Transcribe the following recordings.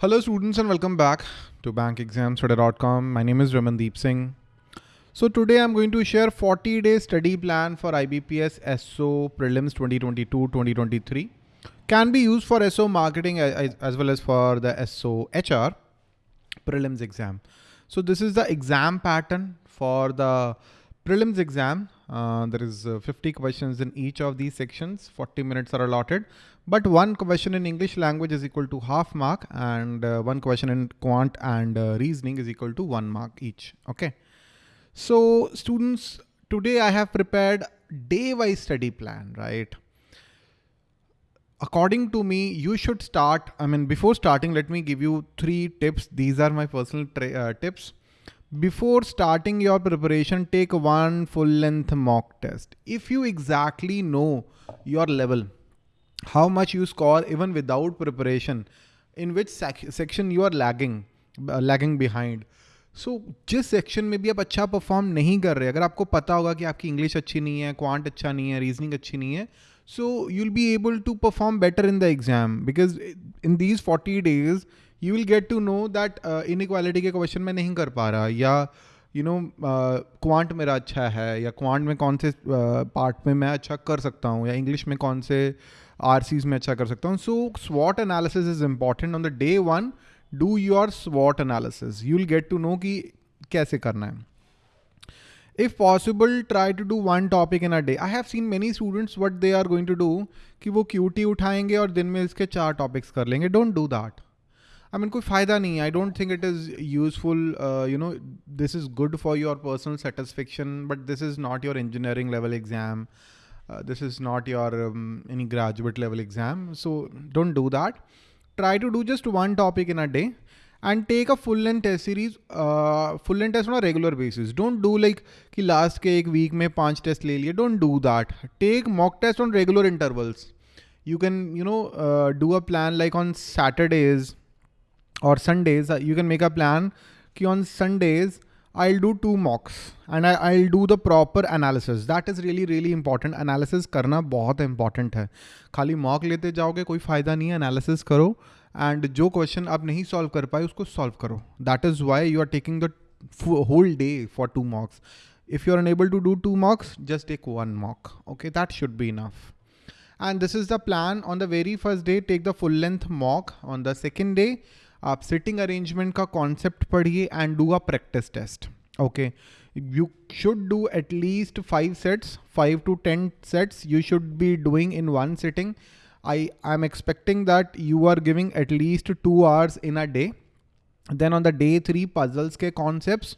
Hello students and welcome back to bankexamstudy.com. My name is Ramandeep Singh. So today I'm going to share 40 day study plan for IBPS SO prelims 2022-2023. Can be used for SO marketing as, as well as for the SO HR prelims exam. So this is the exam pattern for the prelims exam. Uh, there is uh, 50 questions in each of these sections. 40 minutes are allotted, but one question in English language is equal to half mark and uh, one question in quant and uh, reasoning is equal to one mark each. Okay. So students, today I have prepared day wise study plan, right? According to me, you should start, I mean, before starting, let me give you three tips. These are my personal uh, tips before starting your preparation, take one full length mock test. If you exactly know your level, how much you score even without preparation, in which sec section you are lagging, uh, lagging behind. So so, जिस section में भी आप अच्छा perform नहीं कर रहे अगर आपको पता होगा कि आपकी इंग्लिश अच्छी नहीं है क्वांट अच्छा नहीं है रीजनिंग अच्छी नहीं है so you will be able to perform better in the exam because in these forty days you will get to know that inequality के क्वेश्चन में नहीं कर पा रहा या यू नो क्वांट मेरा अच्छा है या क्वांट में कौन से पार्ट uh, में मैं अच्छा कर सकता हूँ या इंग्लिश में कौन से आर में अच्छा कर सकता हूँ। सो स्वॉट analysis is important on the day one do your स्वॉट analysis you will get to no कि कैसे करना है। If possible try to do one topic in a day. I have seen many students what they are going to do कि वो QT उठाएँगे और दिन में इसके चार टॉपिक्स कर लेंगे। Don't do that I mean, कोई फ़ायदा नहीं I don't think it is useful. Uh, you know, this is good for your personal satisfaction, but this is not your engineering level exam. Uh, this is not your um, any graduate level exam. So don't do that. Try to do just one topic in a day and take a full length test series uh, full length test on a regular basis don't do like कि last के एक week में पांच test ले लिए don't do that take mock test on regular intervals you can you know uh, do a plan like on Saturdays or Sundays, uh, you can make a plan ki on Sundays, I'll do two mocks and I, will do the proper analysis. That is really, really important. Analysis करना बहुत important है. खाली mock लेते जाओगे कोई फायदा नहीं है. Analysis करो and जो question आप नहीं solve कर पाए उसको solve करो. That is why you are taking the whole day for two mocks. If you are unable to do two mocks, just take one mock. Okay, that should be enough. And this is the plan on the very first day, take the full length mock on the second day. आप sitting arrangement का concept पढ़िए and do a practice test okay you should do at least five sets, five to 10 sets you should be doing in one sitting. I am expecting that you are giving at least two hours in a day. Then on the day three puzzles ke concepts,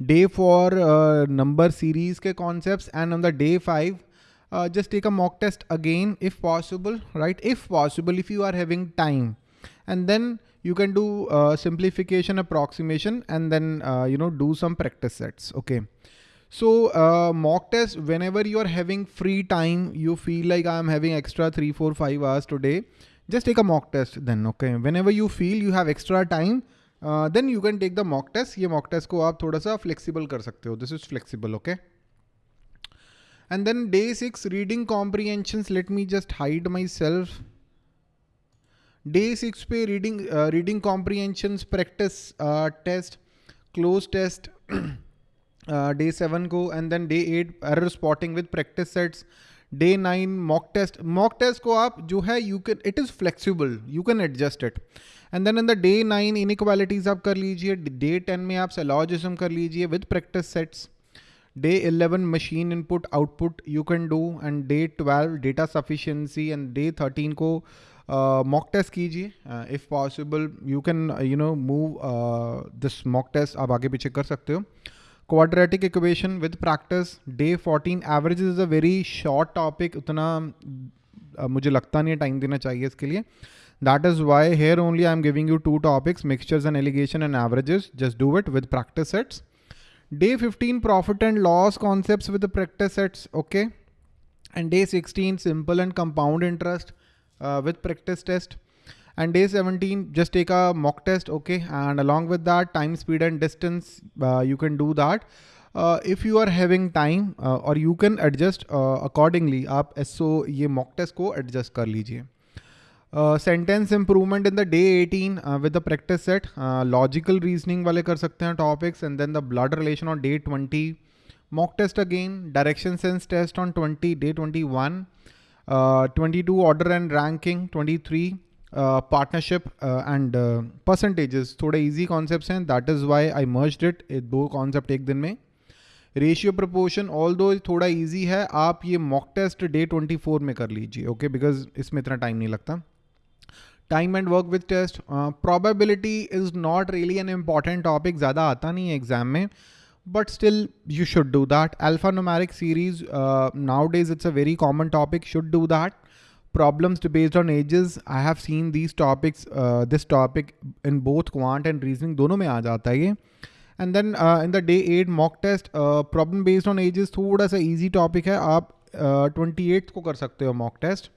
day four uh, number series ke concepts and on the day five, uh, just take a mock test again if possible, right? If possible, if you are having time and then you can do uh, simplification approximation and then, uh, you know, do some practice sets. Okay. So uh, mock test, whenever you are having free time, you feel like I'm having extra three, four, five hours today, just take a mock test then. Okay. Whenever you feel you have extra time, uh, then you can take the mock test. ये mock test को आप थोड़ा सा flexible कर सकते हो. This is flexible. Okay. And then day six reading comprehensions. Let me just hide myself. Day six पे reading reading comprehensions practice test cloze test day seven को and then day eight error spotting with practice sets day nine mock test mock test को आप जो है you can it is flexible you can adjust it and then in the day nine inequalities आप कर लीजिए. Day ten में आप syllogism कर लीजिए with practice sets day eleven machine input output you can do and day twelve data sufficiency and day thirteen को mock test कीजिए। If possible you can you know move this mock test आप आगे पीछे कर सकते हो। Quadratic equation with practice day 14 average is a very short topic उतना मुझे लगता नहीं है टाइम देना चाहिए इसके लिए। That is why here only I am giving you two topics mixtures and alligation and averages just do it with practice sets day 15 profit and loss concept with practice sets okay and day 16 simple and compound interest uh, with practice test. And day 17, just take a mock test, okay? And along with that, time, speed and distance, uh, you can do that. Uh, if you are having time uh, or you can adjust uh, accordingly, आप SO ये mock test को adjust कर लीजिए. uh, sentence improvement in the day 18 uh, with the practice set uh, logical reasoning वाले कर सकते हैं topics and then the blood relation on day 20 mock test again direction sense test on 20 day 21 uh, 22 order and ranking 23 uh, partnership uh, and uh, थोड़े easy concepts हैं that is why I merged it दो concept एक दिन में. Ratio proportion all दो थोड़ा easy है आप ये मॉक टेस्ट डे 24 में कर लीजिए ओके बिकॉज़ इसमें इतना टाइम नहीं लगता. Time and work with test probability is not really an important topic ज़्यादा आता नहीं है एग्ज़ाम में. But still you should do that alphanumeric series uh, nowadays it's a very common topic should do that problems based on ages i have seen these topics uh, this topic in both quant and reasoning dono mein aa jata hai ye and then in the day eight mock test problem based on ages थोड़ा सा easy topic है आप twenty uh, eighth को कर सकते हो mock test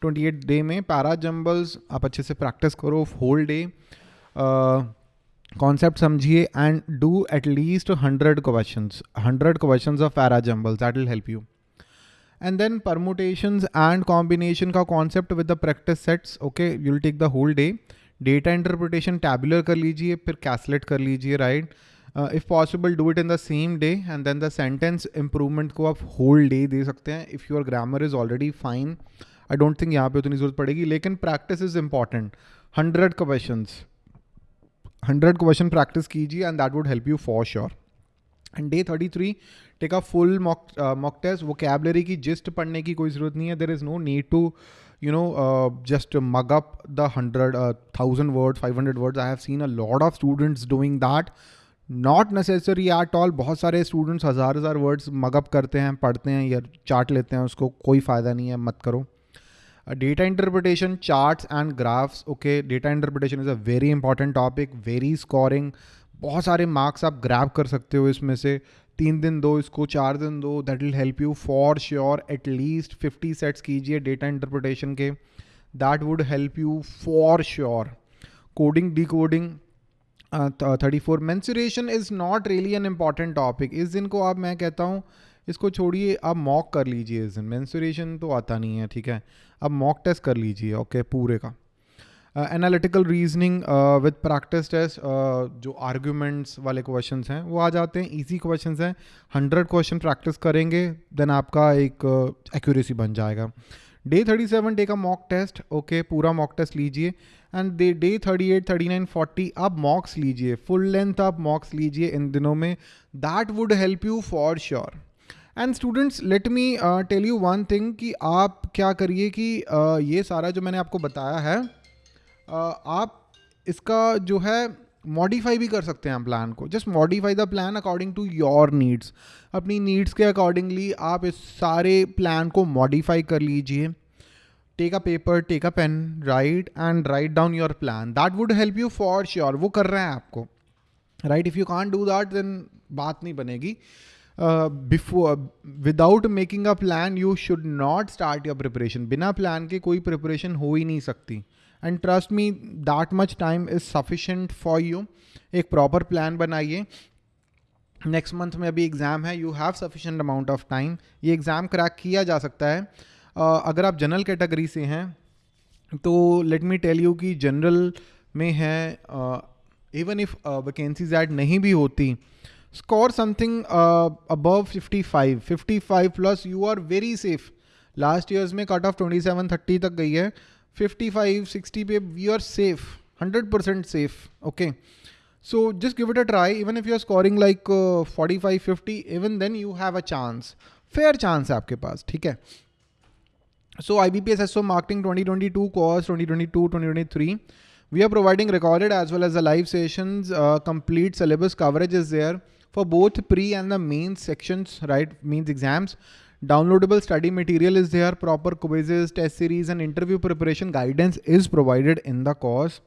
twenty eight day में para jumbles आप अच्छे से प्रैक्टिस करो होल डे कॉन्सेप्ट समझिए and do at least hundred question hundred question of para jumbles that will help you and then permutation and combination का concept with the practice sets okay you will take the whole day data interpretation tabular कर लीजिए, फिर caselet कर लीजिए right if possible do it in the same day and then the sentence improvement को आप whole day दे सकते हैं. If your grammar is already fine I don't think यहाँ पर उतनी ज़रूरत पड़ेगी, लेकिन practice is important hundred question hundred question practice कीजिए and that would help you for sure. And day thirty three take a full mock mock test. वो vocabulary की gist पढ़ने की कोई ज़रूरत नहीं है। There is no need to you know uh, just mug up the 100 uh, 1000 words 500 words. I have a a of students doing that not necessary at all बहुत सारे स्टूडेंट्स हज़ार हज़ार वर्ड्स मगअप करते हैं पढ़ते हैं या चार्ट लेते हैं उसको। कोई फ़ायदा नहीं है मत करो। Data interpretation charts and graphs okay data interpretation is a very important topic very scoring बहुत सारे मार्क्स आप ग्रैब कर सकते हो इसमें से। तीन दिन दो इसको, चार दिन दो that will help you for sure at least fifty sets कीजिए डेटा इंटरप्रिटेशन के। That would help you for sure coding decoding thirty four mensuration is not really an important topic इस दिन को आप, मैं कहता हूँ इसको छोड़िए आप मॉक कर लीजिए इस दिन। मैंसुरेशन तो आता नहीं है ठीक है? अब मॉक टेस्ट कर लीजिए ओके पूरे का। Analytical reasoning with practice test जो आर्ग्यूमेंट्स वाले क्वेश्चन हैं वो आ जाते हैं। ईजी क्वेश्चन हैं। हंड्रेड क्वेश्चन प्रैक्टिस करेंगे देन आपका एक एक्यूरेसी uh, बन जाएगा। डे थर्टी सेवन डे का मॉक टेस्ट ओके पूरा मॉक टेस्ट लीजिए। And day day thirty eight thirty nine forty आप मॉक्स लीजिए। फुल लेंथ आप मॉक्स लीजिए इन दिनों में। That would help you for sure and students let me tell you one thing कि आप क्या करिए कि uh, ये सारा जो मैंने आपको बताया है uh, आप इसका जो है मॉडिफाई भी कर सकते हैं प्लान को। Just modify the plan according to your needs अपनी नीड्स के अकॉर्डिंगली आप इस सारे प्लान को मॉडिफाई कर लीजिए। Take a paper take a pen right and write down your plan that would help you for sure वो कर रहे हैं आपको। Right if you can't do that then बात नहीं बनेगी। Before without making a plan you should not start your preparation बिना plan के कोई प्रिपरेशन हो ही नहीं सकती। And trust me that much time is sufficient for you एक प्रॉपर प्लान बनाइए। नेक्स्ट मंथ में अभी एग्ज़ाम है you have sufficient amount of time ये एग्ज़ाम क्रैक किया जा सकता है। Uh, अगर आप जनरल कैटेगरी से हैं तो लेट मी टेल यू कि जनरल में है इवन इफ़ वैकेंसीज ऐड नहीं भी होती score something above 55 55 plus you are very safe last years में कट ऑफ 27 30 तक गई है 55 60 पे you are safe 100 percent safe okay so just give it a try even if you are scoring like 45 50 even then you have a chance fair chance है आपके पास ठीक है So IBPS SO Marketing 2022 course 2022-2023. We are providing recorded as well as the live sessions. Uh, complete syllabus coverage is there for both pre and the main sections, right? Means exams. Downloadable study material is there. Proper quizzes, test series and interview preparation guidance is provided in the course.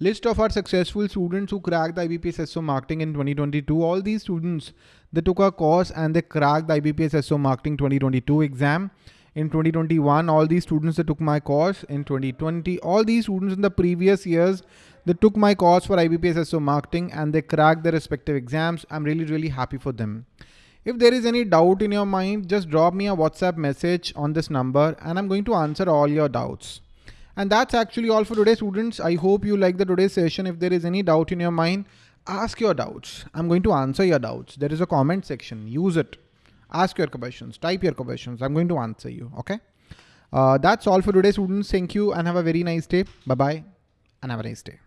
List of our successful students who cracked the IBPS SO Marketing in 2022. All these students, they took a course and they cracked the IBPS SO Marketing 2022 exam in 2021 all these students that took my course in 2020 all these students in the previous years they took my course for IBPS SO marketing and they cracked their respective exams I'm really really happy for them if there is any doubt in your mind just drop me a WhatsApp message on this number and I'm going to answer all your doubts And that's actually all for today, students. I hope you like the today's session. If there is any doubt in your mind, ask your doubts. I'm going to answer your doubts. There is a comment section. Use it. Ask your questions. Type your questions. I'm going to answer you. Okay. Uh, that's all for today, students. Thank you and have a very nice day. Bye bye and have a nice day.